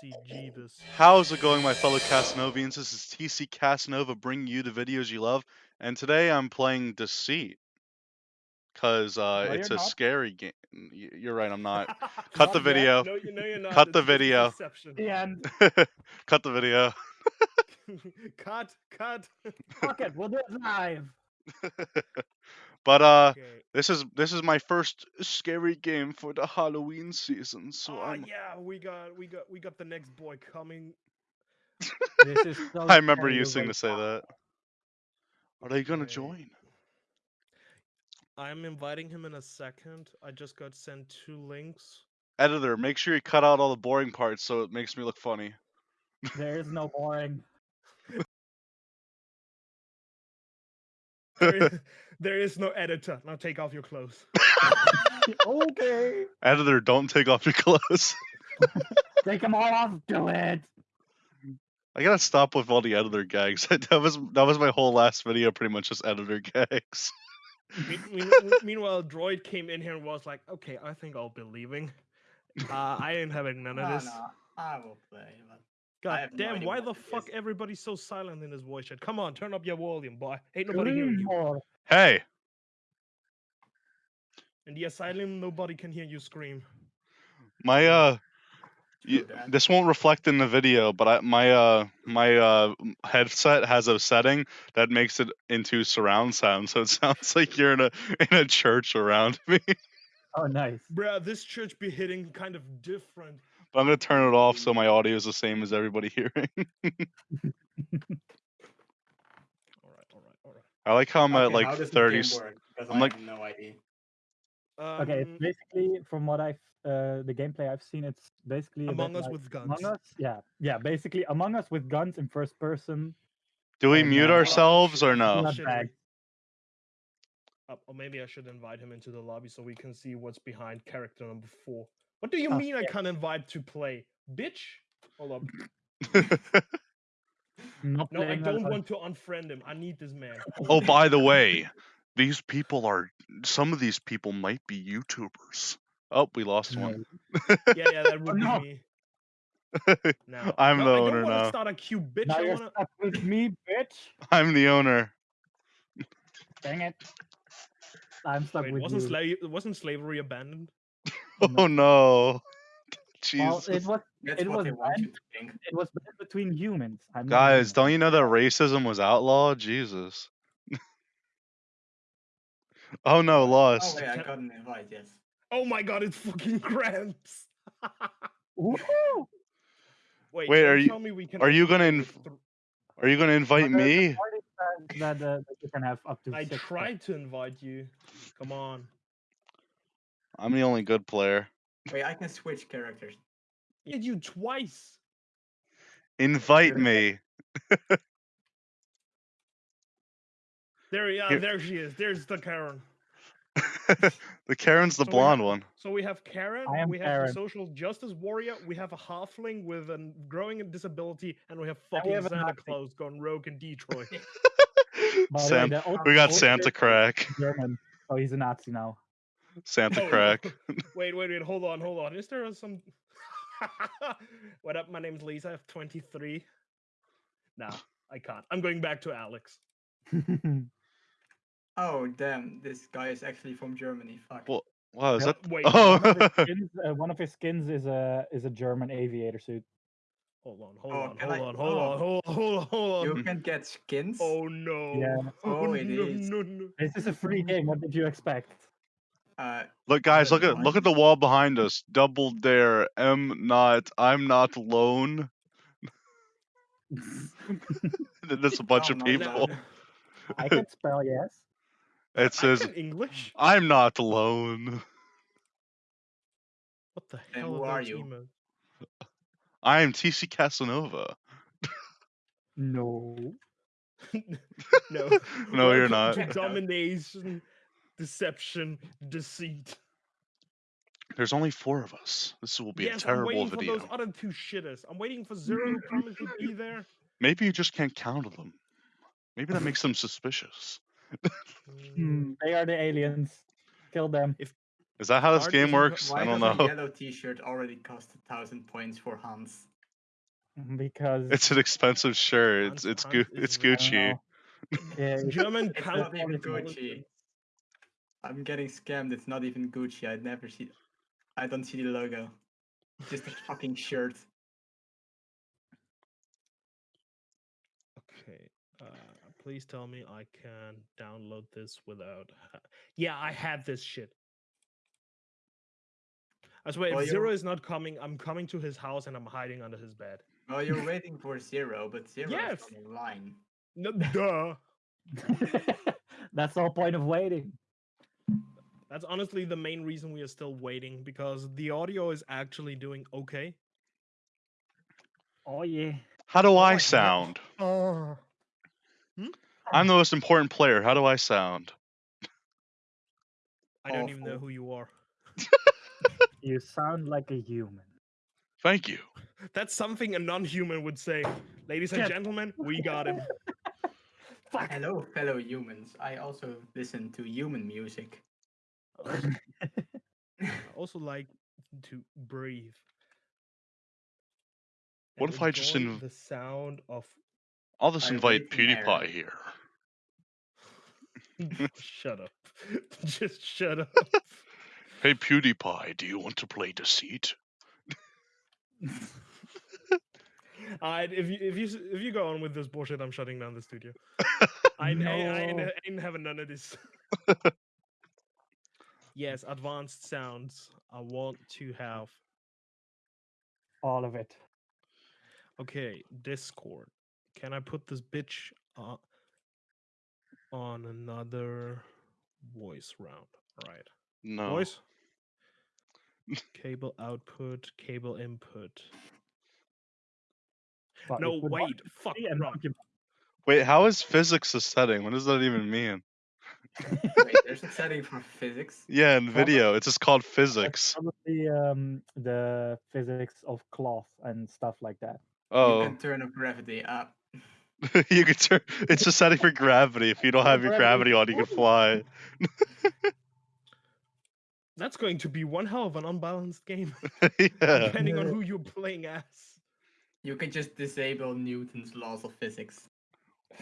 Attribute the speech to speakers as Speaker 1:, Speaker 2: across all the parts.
Speaker 1: see Jeebus.
Speaker 2: How's it going, my fellow Casanovians? This is TC Casanova bringing you the videos you love, and today I'm playing Deceit. Because uh,
Speaker 3: No,
Speaker 2: it's a
Speaker 3: not.
Speaker 2: scary game. You're right, I'm not. Cut the
Speaker 3: Not yet.
Speaker 2: video.
Speaker 1: No, you know you're not.
Speaker 2: Cut the
Speaker 1: it's just
Speaker 2: video.
Speaker 1: deception.
Speaker 3: The end.
Speaker 2: Cut the video.
Speaker 1: cut, cut.
Speaker 3: Fuck it, we'll do it live.
Speaker 2: But uh,
Speaker 1: Okay.
Speaker 2: this is this is my first scary game for the Halloween season, so
Speaker 1: oh
Speaker 2: I'm.
Speaker 1: yeah, we got, we got, we got the next boy coming.
Speaker 3: This is so
Speaker 2: I remember
Speaker 3: scary,
Speaker 2: you
Speaker 3: you're
Speaker 2: using to
Speaker 3: like,
Speaker 2: say that. Are they gonna
Speaker 1: Okay.
Speaker 2: join?
Speaker 1: I'm inviting him in a second. I just got sent two links.
Speaker 2: Editor, make sure you cut out all the boring parts so it makes me look funny.
Speaker 3: There is no boring.
Speaker 1: There is, there is no editor. Now take off your clothes.
Speaker 3: okay.
Speaker 2: Editor, don't take off your clothes.
Speaker 3: Take them all off. Do it.
Speaker 2: I gotta stop with all the editor gags. that was that was my whole last video, pretty much just editor gags.
Speaker 1: Me- me- meanwhile, Droid came in here and was like, "Okay, I think I'll be leaving. Uh, I ain't having none of
Speaker 4: No,
Speaker 1: this."
Speaker 4: no, I will play. But
Speaker 1: God
Speaker 4: have no
Speaker 1: damn, why the fuck
Speaker 4: is.
Speaker 1: everybody's so silent in this voice chat? Come on, turn up your volume, boy. Ain't nobody hearing you.
Speaker 2: Hey,
Speaker 1: In the asylum, nobody can hear you scream.
Speaker 2: my uh,
Speaker 4: true
Speaker 2: y-
Speaker 4: that.
Speaker 2: this won't reflect in the video, but I, my uh, my uh, headset has a setting that makes it into surround sound, so it sounds like you're in a in a church around me.
Speaker 3: Oh, nice.
Speaker 1: Bruh, this church be hitting kind of different.
Speaker 2: But I'm gonna turn it off so my audio is the same as everybody hearing.
Speaker 1: Alright, alright, alright.
Speaker 2: I like how I'm at
Speaker 4: Okay, how
Speaker 2: like
Speaker 4: does this
Speaker 2: 30.
Speaker 4: game work? Because
Speaker 2: I'm
Speaker 4: I
Speaker 2: like-
Speaker 4: have no idea.
Speaker 3: Okay, it's
Speaker 1: Um,
Speaker 3: basically from what I've uh, the gameplay I've seen, it's basically a bit
Speaker 1: Among Us
Speaker 3: like
Speaker 1: with guns.
Speaker 3: Among Us. Yeah, yeah. Basically, Among Us with guns in first person.
Speaker 2: Do we
Speaker 3: and,
Speaker 2: mute
Speaker 3: uh,
Speaker 2: ourselves or no?
Speaker 3: Not
Speaker 1: Uh, or maybe I should invite him into the lobby so we can see what's behind character number four. What do you
Speaker 3: Oh,
Speaker 1: mean I can't invite to play? Bitch? Hold up.
Speaker 3: Not
Speaker 1: No, I don't
Speaker 3: on-
Speaker 1: want to unfriend him. I need this man.
Speaker 2: oh, by the way, these people are. Some of these people might be YouTubers. Oh, we lost one.
Speaker 1: yeah, yeah, that oh, would
Speaker 3: no.
Speaker 1: be me. Now,
Speaker 2: I'm
Speaker 1: no,
Speaker 2: the
Speaker 1: I
Speaker 2: owner
Speaker 1: don't
Speaker 2: now.
Speaker 1: start a cute bitch.
Speaker 3: Now
Speaker 1: I
Speaker 3: you're
Speaker 1: wanna...
Speaker 3: stuck with me, bitch.
Speaker 2: I'm the owner.
Speaker 3: Dang it. I'm stuck
Speaker 1: Wait,
Speaker 3: with
Speaker 1: wasn't
Speaker 3: you.
Speaker 1: slave wasn't slavery abandoned?
Speaker 2: Oh no.
Speaker 3: well,
Speaker 2: Jesus.
Speaker 3: it was
Speaker 4: That's
Speaker 3: It
Speaker 4: what
Speaker 3: was
Speaker 4: they want you
Speaker 3: banned.
Speaker 4: to think.
Speaker 3: it was banned between humans. I'm not
Speaker 2: Guys, don't you know that racism was outlawed? Jesus. oh no,
Speaker 4: Oh
Speaker 2: lost.
Speaker 4: wait, I got an invite. Yes.
Speaker 1: Oh my god, it's fucking Gramps.
Speaker 3: Woohoo!
Speaker 1: Wait,
Speaker 2: Wait,
Speaker 1: don't
Speaker 2: are you-
Speaker 1: tell me we can
Speaker 2: are you gonna
Speaker 1: play
Speaker 2: inv-
Speaker 1: th-
Speaker 2: Are you gonna invite
Speaker 3: But the- the
Speaker 2: me?
Speaker 3: That, uh, that you can have up to
Speaker 1: I
Speaker 3: six.
Speaker 1: tried to invite you. Come on.
Speaker 2: I'm the only good player.
Speaker 4: Wait, I can switch characters.
Speaker 1: Hit you twice.
Speaker 2: Invite me.
Speaker 1: There, yeah,
Speaker 2: Here-
Speaker 1: there she is. There's the Karen.
Speaker 2: the Karen's the
Speaker 1: So
Speaker 2: blonde
Speaker 1: have-
Speaker 2: one.
Speaker 1: So we have Karen,
Speaker 3: I am
Speaker 1: we have
Speaker 3: Karen.
Speaker 1: the social justice warrior, we have a halfling with a growing disability, and we have
Speaker 3: And we
Speaker 1: fucking
Speaker 3: have
Speaker 1: Santa Claus gone rogue in Detroit.
Speaker 3: By the way,
Speaker 2: Sam,
Speaker 3: the old-
Speaker 2: we got Santa Crack.
Speaker 3: German, Oh, he's a Nazi now.
Speaker 2: Santa
Speaker 1: Oh,
Speaker 2: Crack.
Speaker 1: wait, wait, wait, hold on, hold on. Is there some What up? My name's Lisa, I have 23. Nah, I can't. I'm going back to Alex.
Speaker 4: Oh damn, this guy is actually from Germany. Fuck.
Speaker 2: Well, Wow, is
Speaker 3: Yep.
Speaker 2: that?
Speaker 1: Wait,
Speaker 2: Oh,
Speaker 3: one, of skins, uh, one of his skins is a is a German aviator suit.
Speaker 1: Hold on, hold
Speaker 4: Oh,
Speaker 1: on, hold
Speaker 4: I-
Speaker 1: on, hold on, hold on, hold on, hold
Speaker 4: You
Speaker 1: on.
Speaker 4: can get skins.
Speaker 1: Oh no.
Speaker 3: Yeah.
Speaker 4: Oh, it
Speaker 1: no,
Speaker 4: is.
Speaker 1: no, no.
Speaker 3: This is a free game. What did you expect?
Speaker 4: Uh,
Speaker 2: look, guys, look at
Speaker 4: mind.
Speaker 2: look at the wall behind us. Double dare. M not. I'm not alone. There's a bunch of people.
Speaker 3: I can spell yes.
Speaker 2: It
Speaker 1: I
Speaker 2: says,
Speaker 1: English.
Speaker 2: "I'm not alone.
Speaker 1: What the
Speaker 4: Then
Speaker 1: hell
Speaker 4: who
Speaker 1: are
Speaker 4: are you?
Speaker 1: emails?
Speaker 2: I am TC Casanova."
Speaker 3: No.
Speaker 1: no.
Speaker 2: No, you're not.
Speaker 1: Domination, deception, deceit.
Speaker 2: There's only four of us. This will be
Speaker 1: yes,
Speaker 2: a
Speaker 1: I'm
Speaker 2: terrible
Speaker 1: waiting
Speaker 2: video.
Speaker 1: for those other two shitters. I'm waiting for Zero who promised to be there.
Speaker 2: Maybe you just can't count them. Maybe that makes them suspicious.
Speaker 1: Mm,
Speaker 3: Hmm, they are the aliens. Kill them.
Speaker 2: If Is that how this game works?
Speaker 4: why
Speaker 2: I don't
Speaker 4: does a
Speaker 2: know.
Speaker 4: yellow T-shirt already cost a thousand points for Hans?
Speaker 3: because
Speaker 2: It's an expensive shirt. It's
Speaker 1: Hans
Speaker 2: it's Gu- it's
Speaker 1: really-
Speaker 3: I don't
Speaker 2: Gucci.
Speaker 3: Yeah,
Speaker 1: German
Speaker 4: It's
Speaker 1: pound.
Speaker 4: not even. Gucci. I'm getting scammed. It's not even Gucci. I'd never see. I don't see the logo. Just a fucking shirt.
Speaker 1: Okay. Uh, please tell me I can download this without. Yeah, I have this shit. I swear,
Speaker 4: Well,
Speaker 1: if Zero
Speaker 4: you're-
Speaker 1: is not coming, I'm coming to his house and I'm hiding under his bed.
Speaker 4: Well, you're waiting for zero, but zero
Speaker 1: Yes.
Speaker 4: is online.
Speaker 1: No, duh.
Speaker 3: That's the whole point of waiting.
Speaker 1: That's honestly the main reason we are still waiting because the audio is actually doing okay.
Speaker 3: Oh yeah.
Speaker 2: How do I
Speaker 1: oh,
Speaker 2: sound?
Speaker 1: Oh. Hmm?
Speaker 2: I'm the most important player. How do I sound?
Speaker 1: I don't even know who you are.
Speaker 3: You sound like a human.
Speaker 2: Thank you.
Speaker 1: That's something a non-human would say. Ladies and
Speaker 3: Shit.
Speaker 1: gentlemen, we got him.
Speaker 3: Fuck.
Speaker 4: Hello, fellow humans. I also listen to human music.
Speaker 1: I also like to breathe.
Speaker 2: What if I just inv-
Speaker 1: the sound of
Speaker 2: I'll just
Speaker 4: I
Speaker 2: invite
Speaker 4: air.
Speaker 2: PewDiePie here.
Speaker 1: shut up. Just shut up.
Speaker 2: Hey PewDiePie, do you want to play Deceit?
Speaker 1: Alright, if you if you if you go on with this bullshit, I'm shutting down the studio. I, ain't- I, I, ain't, I ain't having none of this. Yes, advanced sounds. I want to have.
Speaker 3: All of it.
Speaker 1: Okay, Discord. Can I put this bitch uh, on another voice round? Right.
Speaker 2: No.
Speaker 1: Voice. cable output, cable input.
Speaker 3: But
Speaker 1: No, wait. Fuck.
Speaker 3: be and
Speaker 1: wrong.
Speaker 3: occup-
Speaker 2: Wait, how is physics a setting? What does that even mean?
Speaker 4: Wait, there's a setting for physics.
Speaker 2: Yeah, in
Speaker 3: Probably-
Speaker 2: video, it's just called physics.
Speaker 3: Probably um, the physics of cloth and stuff like that.
Speaker 2: Oh, You
Speaker 4: can turn up gravity up.
Speaker 2: you can turn. It's a setting for gravity. If you don't have your gravity on, you can fly.
Speaker 1: That's going to be one hell of an unbalanced game,
Speaker 2: yeah.
Speaker 1: depending on who you're playing as.
Speaker 4: You can just disable Newton's laws of physics.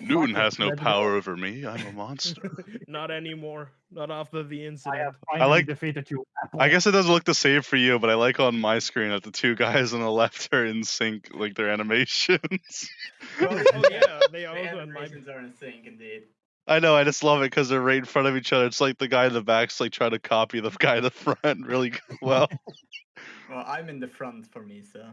Speaker 2: Newton has no
Speaker 3: let's
Speaker 2: power over me. I'm a monster.
Speaker 1: Not anymore. Not after the
Speaker 3: I
Speaker 1: incident.
Speaker 3: have finally
Speaker 2: like-
Speaker 3: defeated you.
Speaker 2: I guess it doesn't look the same for you, but I like on my screen that the two guys on the left are in sync, like their animations.
Speaker 4: Well,
Speaker 1: oh yeah, they are also in my.
Speaker 4: animations are in sync indeed.
Speaker 2: I know, I just love it because they're right in front of each other. It's like the guy in the back's like trying to copy the guy in the front really well.
Speaker 4: Well, I'm in the front for me, so.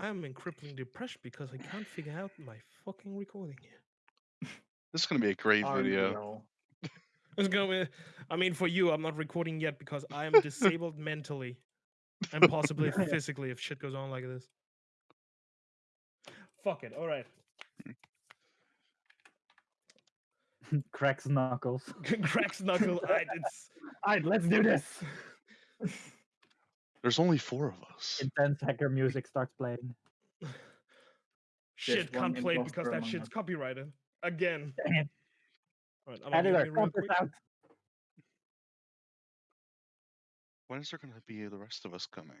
Speaker 1: I'm in crippling depression because I can't figure out my fucking recording here.
Speaker 2: This is gonna be a great
Speaker 4: Aren't
Speaker 2: video.
Speaker 4: all?
Speaker 1: It's gonna. be, I mean, for you, I'm not recording yet because I am disabled mentally and possibly physically if shit goes on like this. Fuck it. All right.
Speaker 3: Cracks knuckles.
Speaker 1: Cracks knuckle. I, it's
Speaker 3: Alright, let's do this.
Speaker 2: There's only four of us.
Speaker 3: Intense hacker music starts playing.
Speaker 1: shit can't play it because that shit's
Speaker 4: us.
Speaker 1: copyrighted again. All right, I'm gonna
Speaker 3: Editor,
Speaker 1: mute me real
Speaker 3: cut this out.
Speaker 2: When is there gonna be the rest of us coming?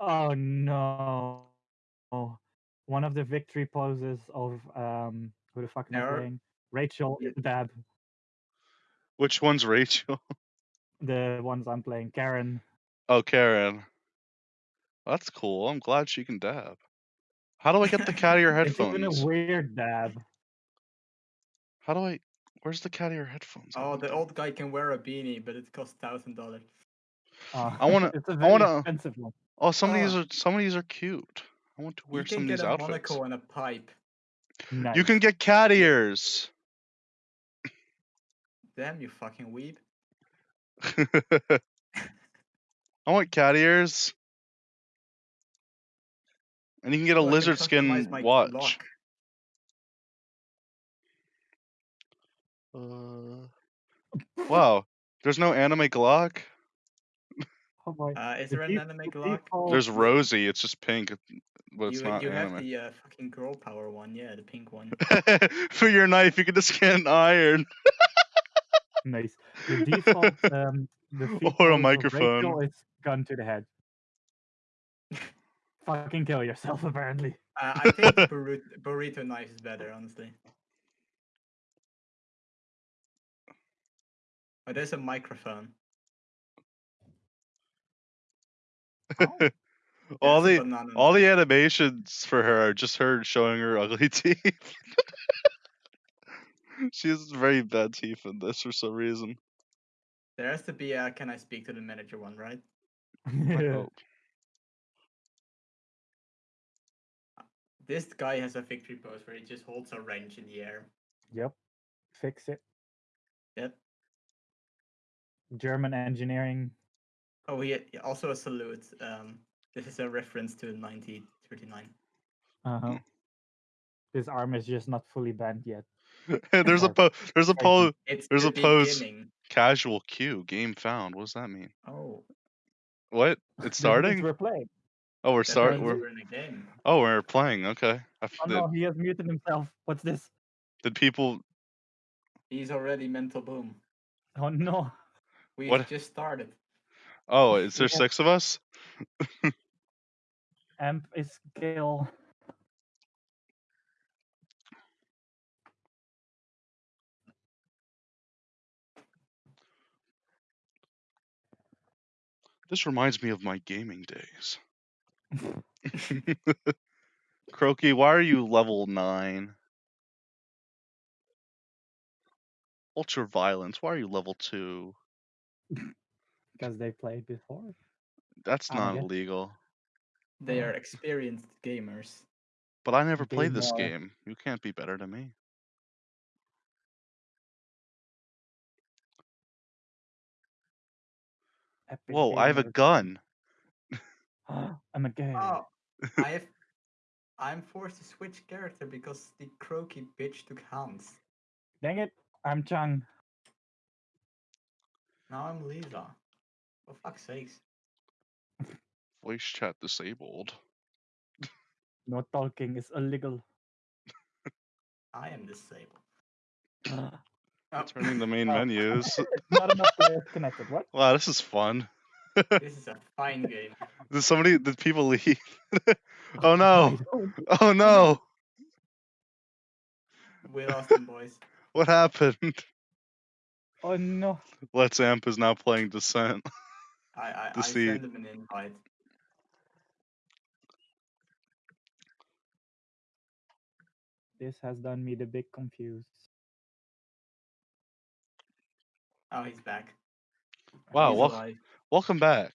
Speaker 3: Oh no. Oh. One of the victory poses of um who the fuck am I playing? Rachel
Speaker 4: Yeah.
Speaker 3: Dab.
Speaker 2: Which one's Rachel?
Speaker 3: The ones I'm playing. Karen.
Speaker 2: Oh, Karen. That's cool. I'm glad she can dab. How do I get the cat ear
Speaker 3: It's even a
Speaker 2: headphones?
Speaker 3: weird dab.
Speaker 2: How do I? Where's the cat ear headphones?
Speaker 4: Oh, the old guy can wear a beanie, but it costs thousand dollars.
Speaker 3: Uh,
Speaker 2: I wanna-
Speaker 3: It's a
Speaker 2: I
Speaker 3: very
Speaker 2: wanna-
Speaker 3: expensive one.
Speaker 2: Oh, some of these
Speaker 4: Oh.
Speaker 2: are some of these are cute. I want to wear
Speaker 4: you
Speaker 2: some
Speaker 4: can
Speaker 2: of
Speaker 4: get
Speaker 2: these
Speaker 4: a
Speaker 2: outfits.
Speaker 4: monocle and a pipe.
Speaker 3: Nice.
Speaker 2: You can get cat ears.
Speaker 4: Damn, you fucking weeb.
Speaker 2: I want cat ears. And you can get a
Speaker 4: Oh,
Speaker 2: lizard skin watch.
Speaker 4: lock.
Speaker 2: Uh, wow. There's no anime Glock.
Speaker 3: Oh boy.
Speaker 4: Uh, is there an anime Glock?
Speaker 2: There's Rosie. It's just pink, but it's
Speaker 4: you
Speaker 2: not
Speaker 4: you have the uh, fucking girl power one, yeah, the pink one.
Speaker 2: For your knife, you can just get an iron.
Speaker 3: Nice. The default um the
Speaker 2: Or a
Speaker 3: pose of
Speaker 2: microphone.
Speaker 3: Rachel is gun to the head. Fucking kill yourself, apparently.
Speaker 4: Uh, I think the burrito, burrito knife is better, honestly. Oh, there's a microphone.
Speaker 3: Oh,
Speaker 2: all the all the animations for her are just her showing her ugly teeth. she has very bad teeth in this for some reason.
Speaker 4: There has to be a can I speak to the manager one, right?
Speaker 2: Oh,
Speaker 4: This guy has a victory pose where he just holds a wrench in the air.
Speaker 3: Yep. Fix it.
Speaker 4: Yep.
Speaker 3: German engineering.
Speaker 4: Oh, he also a salute. Um, this is a reference to 1939.
Speaker 3: Uh huh. This arm is just not fully bent yet.
Speaker 2: there's a po- there's a
Speaker 3: Crazy.
Speaker 2: po-
Speaker 4: It's
Speaker 2: There's
Speaker 4: the
Speaker 2: a pose.
Speaker 4: beginning.
Speaker 2: casual queue game found. What does that mean?
Speaker 4: Oh,
Speaker 2: What? It's starting?
Speaker 3: We're playing.
Speaker 2: Oh, we're
Speaker 4: that
Speaker 2: start.
Speaker 4: means
Speaker 2: We're
Speaker 4: we're in a game.
Speaker 2: oh, we're playing. Okay. I
Speaker 3: Oh no, he has muted himself. What's this?
Speaker 2: did people?
Speaker 4: He's already mental boom.
Speaker 3: Oh no.
Speaker 4: We
Speaker 2: What?
Speaker 4: just started.
Speaker 2: Oh, is there
Speaker 3: Yeah.
Speaker 2: six of us?
Speaker 3: Amp is kill.
Speaker 2: This reminds me of my gaming days. Croaky, why are you level nine? Ultra violence, why are you level two?
Speaker 3: Because they played before.
Speaker 2: That's
Speaker 3: Oh,
Speaker 2: not
Speaker 3: yeah.
Speaker 2: illegal.
Speaker 4: They are mm. experienced gamers.
Speaker 2: But I never
Speaker 3: Be
Speaker 2: played this
Speaker 3: more-
Speaker 2: game. You can't be better than me.
Speaker 3: Epic
Speaker 2: Whoa, I have a gun.
Speaker 3: I'm a gay.
Speaker 4: Oh, I have. I'm forced to switch character because the croaky bitch took Hans.
Speaker 3: Dang it. I'm Chang.
Speaker 4: Now I'm Lisa. For fuck's sakes.
Speaker 2: Voice chat disabled.
Speaker 3: No talking is illegal.
Speaker 4: I am disabled. Ah.
Speaker 3: Not
Speaker 4: Oh,
Speaker 2: Turning the main
Speaker 3: Oh.
Speaker 2: menus.
Speaker 3: enough players connected. What?
Speaker 2: Wow, this is fun.
Speaker 4: this is a fine game.
Speaker 2: Did somebody? Did people leave? oh,
Speaker 3: oh
Speaker 2: no! Oh no!
Speaker 4: We lost them, boys.
Speaker 2: What happened?
Speaker 3: Oh no.
Speaker 2: Let's Amp is now playing Descent.
Speaker 4: I I, I
Speaker 2: see-
Speaker 4: sent them an invite.
Speaker 3: This has done me the big confused.
Speaker 4: Oh, he's back.
Speaker 2: Wow,
Speaker 4: he's
Speaker 2: wel- welcome back.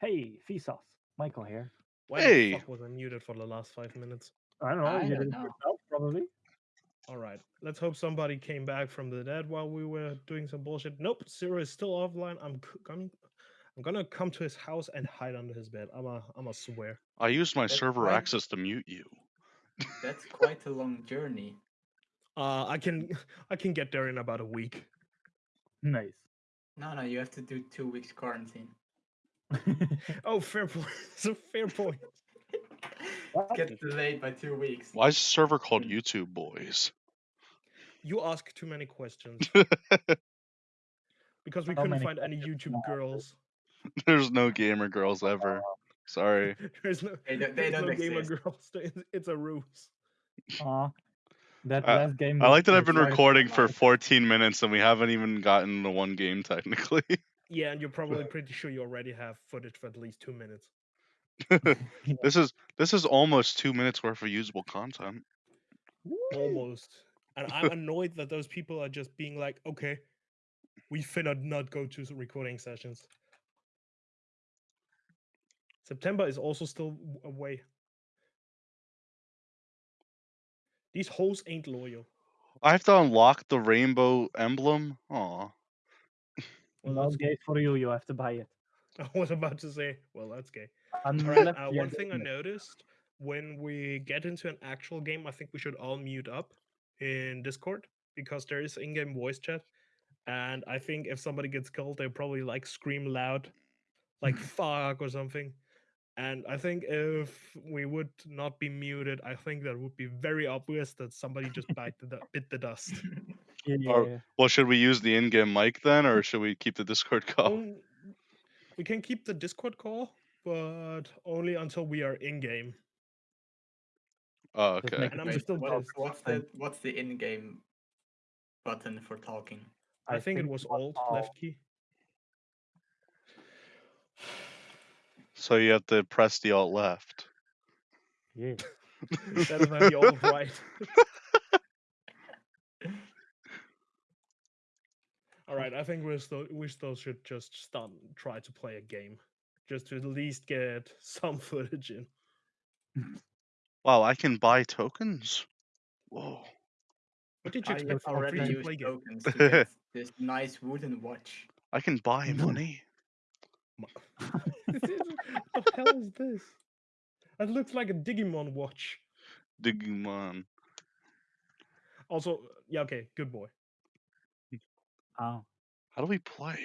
Speaker 3: Hey, Vsauce. Michael here.
Speaker 1: Why
Speaker 2: Hey.
Speaker 1: the fuck was I muted for the last five minutes?
Speaker 3: I don't know.
Speaker 4: I
Speaker 3: you
Speaker 4: don't
Speaker 3: did it
Speaker 4: know.
Speaker 3: yourself, probably.
Speaker 1: All right, let's hope somebody came back from the dead while we were doing some bullshit. Nope, Zero is still offline. I'm c- coming. I'm gonna come to his house and hide under his bed. I'm a, I'm a swear.
Speaker 2: I used my
Speaker 4: That's
Speaker 2: server
Speaker 4: quite-
Speaker 2: access to mute you.
Speaker 4: That's quite a long journey.
Speaker 1: Uh, I can, I can get there in about a week.
Speaker 3: Nice.
Speaker 4: No, no, you have to do two weeks quarantine.
Speaker 1: Oh, fair point. It's a fair point.
Speaker 4: Get delayed by two weeks.
Speaker 2: Why is the server called YouTube Boys?
Speaker 1: You ask too many questions because we
Speaker 3: How
Speaker 1: couldn't find any YouTube girls.
Speaker 2: There's no gamer girls ever. Sorry.
Speaker 1: There's no,
Speaker 4: They don't- they
Speaker 1: there's no
Speaker 4: don't
Speaker 1: gamer girls. It's, it's a ruse.
Speaker 3: Aw. That
Speaker 2: I-
Speaker 3: last game.
Speaker 2: I like that I've been recording for 14 minutes and we haven't even gotten to one game technically.
Speaker 1: Yeah, and you're probably pretty sure you already have footage for at least two minutes.
Speaker 2: this is this is almost two minutes worth of usable content.
Speaker 1: Almost. And I'm annoyed that those people are just being like, okay, we finna not go to recording sessions. September is also still away. These hoes ain't loyal.
Speaker 2: I have to unlock the rainbow emblem. Aw.
Speaker 1: Well, that's
Speaker 3: gay for you. You have to buy it.
Speaker 1: I was about to say, well, that's gay.
Speaker 3: Unless
Speaker 1: Alright, uh, one thing I noticed when we get into an actual game, I think we should all mute up in Discord because there is in-game voice chat, and I think if somebody gets killed, they probably like scream loud, like "fuck" or something. And I think if we would not be muted, I think that would be very obvious that somebody just bite the bit the dust.
Speaker 3: Yeah.
Speaker 2: Well, should we use the in-game mic then, or should we keep the Discord call?
Speaker 1: Um, we can keep the Discord call, but only until we are in game.
Speaker 2: Oh, okay.
Speaker 1: And I'm
Speaker 4: Wait,
Speaker 1: still
Speaker 4: what- what's the what's the in-game button for talking?
Speaker 1: I, think, it was Alt left key.
Speaker 2: So you have to press the alt left.
Speaker 3: Yeah.
Speaker 1: Instead of the alt right. All right, I think we still we still should just start try to play a game, just to at least get some footage in.
Speaker 2: Wow, I can buy tokens. Whoa.
Speaker 1: What did you
Speaker 4: I
Speaker 1: expect from a
Speaker 4: already
Speaker 1: free to
Speaker 4: used
Speaker 1: play game?
Speaker 4: tokens to get this nice wooden watch.
Speaker 2: I can buy money.
Speaker 1: This is- what the hell is this? That looks like a Digimon watch.
Speaker 2: Digimon.
Speaker 1: Also, yeah, okay, good boy.
Speaker 3: Oh.
Speaker 2: How do we play?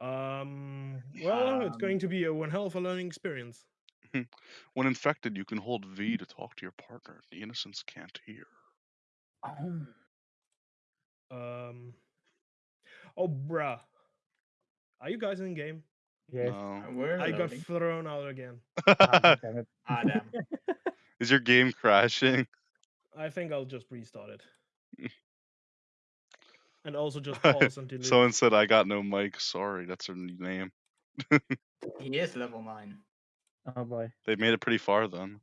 Speaker 1: Um, well, it's
Speaker 4: Um,
Speaker 1: going to be a one hell of a learning experience.
Speaker 2: When infected, you can hold V to talk to your partner. The innocents can't hear.
Speaker 3: Oh.
Speaker 1: Um, oh, bruh, are you guys in game?
Speaker 3: Yes.
Speaker 2: No.
Speaker 4: We're
Speaker 1: I got
Speaker 4: loading.
Speaker 1: thrown out again.
Speaker 3: Ah, damn it.
Speaker 4: Ah, damn.
Speaker 2: Is your game crashing?
Speaker 1: I think I'll just restart it. and also just pause and delete.
Speaker 2: Someone said I got no mic. Sorry, that's her new name.
Speaker 4: He is level nine.
Speaker 3: Oh boy.
Speaker 2: They made it pretty far then.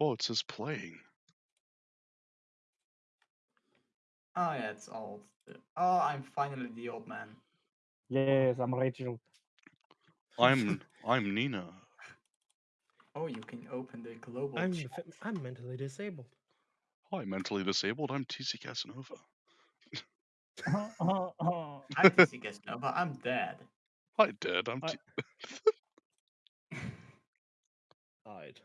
Speaker 2: Oh, it says playing.
Speaker 4: Oh yeah, it's old. Oh, I'm finally the old man.
Speaker 3: Yes, I'm Rachel.
Speaker 2: I'm I'm Nina.
Speaker 4: Oh, you can open the global
Speaker 1: I'm
Speaker 4: chat.
Speaker 1: f- I'm mentally disabled.
Speaker 2: Hi, mentally disabled. I'm TC Casanova.
Speaker 4: I'm TC Casanova. I'm dead.
Speaker 2: Hi, dead. I'm.
Speaker 1: I-
Speaker 2: T-
Speaker 1: Alright.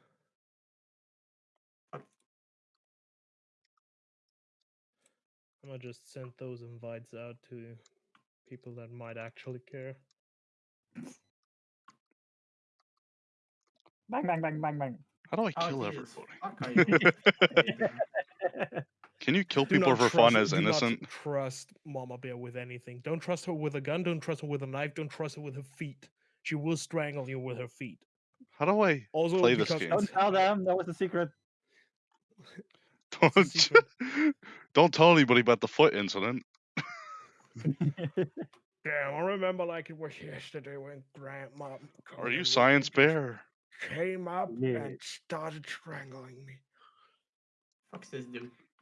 Speaker 1: I'm just sent those invites out to people that might actually care.
Speaker 3: bang bang bang bang bang.
Speaker 2: How do I
Speaker 4: Oh,
Speaker 2: kill
Speaker 4: Jesus.
Speaker 2: everybody?
Speaker 4: Fuck?
Speaker 2: Can you kill
Speaker 1: Do
Speaker 2: people
Speaker 1: not
Speaker 2: for fun as
Speaker 1: do not
Speaker 2: innocent?
Speaker 1: trust Mama Bear with anything. Don't trust her with a gun. Don't trust her with a knife. Don't trust her with her feet. She will strangle you with her feet.
Speaker 2: How do I
Speaker 1: Also,
Speaker 2: Play this
Speaker 1: because
Speaker 2: game.
Speaker 3: Don't tell them. That was a secret.
Speaker 2: don't
Speaker 1: secret.
Speaker 2: Don't tell anybody about the foot incident?
Speaker 1: Damn, I remember like it was yesterday when Grandma.
Speaker 2: Are you Science Bear?
Speaker 1: Came up
Speaker 3: Yeah.
Speaker 1: and started strangling me.
Speaker 4: Fuck's this dude?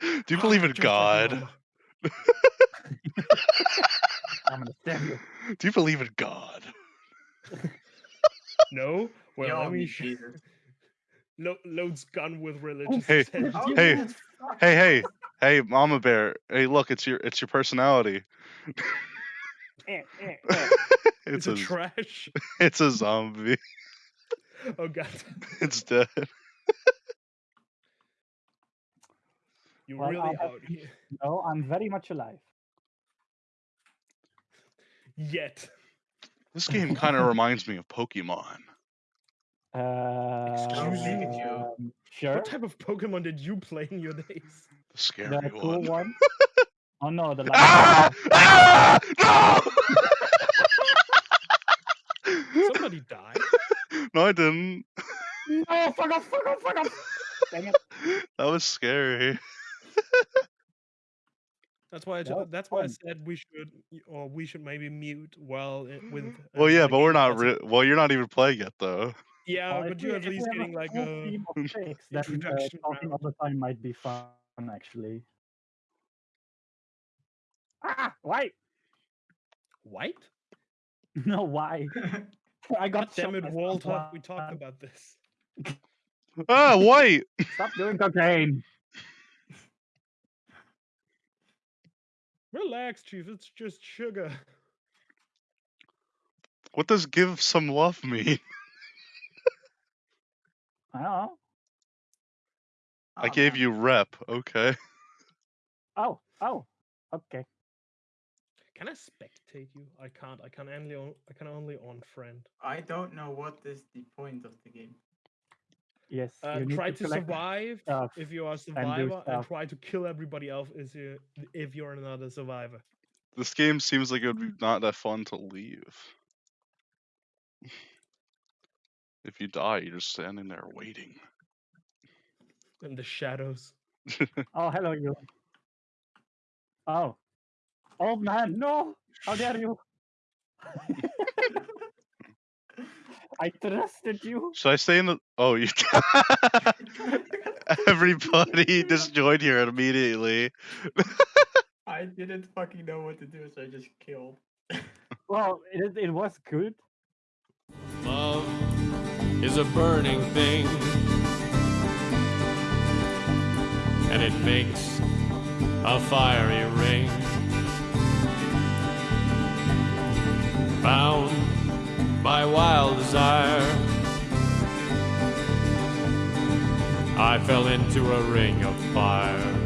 Speaker 2: Do you believe in
Speaker 1: Just like your
Speaker 2: God?
Speaker 3: I'm gonna stab you.
Speaker 2: Do you believe in God?
Speaker 1: No? Well,
Speaker 4: Yo,
Speaker 1: let me
Speaker 4: me Jesus.
Speaker 1: Lo- loads gun with religious
Speaker 2: Hey.
Speaker 4: Oh,
Speaker 2: Hey,
Speaker 4: Jesus.
Speaker 2: Hey, hey, hey, Mama Bear. Hey, look, it's your it's your personality.
Speaker 3: Eh, eh, eh.
Speaker 1: It's
Speaker 2: it's
Speaker 1: a
Speaker 2: a
Speaker 1: trash.
Speaker 2: it's a zombie.
Speaker 1: Oh god.
Speaker 2: It's dead.
Speaker 1: You
Speaker 3: Well,
Speaker 1: really
Speaker 3: I'll have
Speaker 1: out here.
Speaker 3: No, I'm very much alive.
Speaker 1: Yet.
Speaker 2: This game kind of reminds me of Pokemon.
Speaker 3: Uh,
Speaker 1: Excuse
Speaker 4: me?
Speaker 3: um, Sure.
Speaker 1: What type of Pokemon did you play in your days?
Speaker 2: The scary
Speaker 3: The cool
Speaker 2: one.
Speaker 3: one. Oh no, the light.
Speaker 2: Ah! Ah! No!
Speaker 1: Somebody died.
Speaker 2: no, I didn't.
Speaker 3: No, fuck off, fuck off, fuck off. Dang it.
Speaker 2: That was scary.
Speaker 1: That's why. I,
Speaker 3: That
Speaker 1: ju-
Speaker 3: was
Speaker 1: that's why I said we should, or we should maybe mute while it, with.
Speaker 2: Well,
Speaker 1: uh,
Speaker 2: yeah, but we're not.
Speaker 1: doesn't-
Speaker 2: Re- well, you're not even playing yet, though.
Speaker 1: Yeah,
Speaker 3: Well,
Speaker 1: but you're at least getting like a.
Speaker 3: team of chicks, then uh,
Speaker 1: introduction
Speaker 3: talking all the time might be fun, actually. Ah, white.
Speaker 1: White?
Speaker 3: No, why? I got
Speaker 1: damn
Speaker 3: shot
Speaker 1: it,
Speaker 3: by
Speaker 1: Walter! We talked about this.
Speaker 2: Ah, white.
Speaker 3: Stop doing cocaine.
Speaker 1: Relax, Chief. It's just sugar.
Speaker 2: What does give some love mean?
Speaker 3: I.
Speaker 2: I
Speaker 4: Oh,
Speaker 2: gave you rep. Okay.
Speaker 3: Oh, oh, okay.
Speaker 1: Can I spectate you? I can't. I can only. On, I can only on friend.
Speaker 4: I don't know what is the point of the game.
Speaker 3: Yes.
Speaker 1: Uh,
Speaker 3: you need
Speaker 1: try to,
Speaker 3: collect
Speaker 1: survive
Speaker 3: stuff.
Speaker 1: if you are a survivor, and,
Speaker 3: stuff.
Speaker 1: try to kill everybody else if you if you're another survivor.
Speaker 2: This game seems like it would be not that fun to leave. If you die, you're just standing there waiting.
Speaker 1: In the shadows.
Speaker 3: Oh, hello, you. Oh. Old man, no! How dare you! I trusted you.
Speaker 2: Should I stay in the? Oh, you. Everybody just joined here immediately.
Speaker 4: I didn't fucking know what to do, so I just killed.
Speaker 3: Well, it, it was good.
Speaker 5: Is a burning thing, and it makes a fiery ring. Bound by wild desire, I fell into a ring of fire.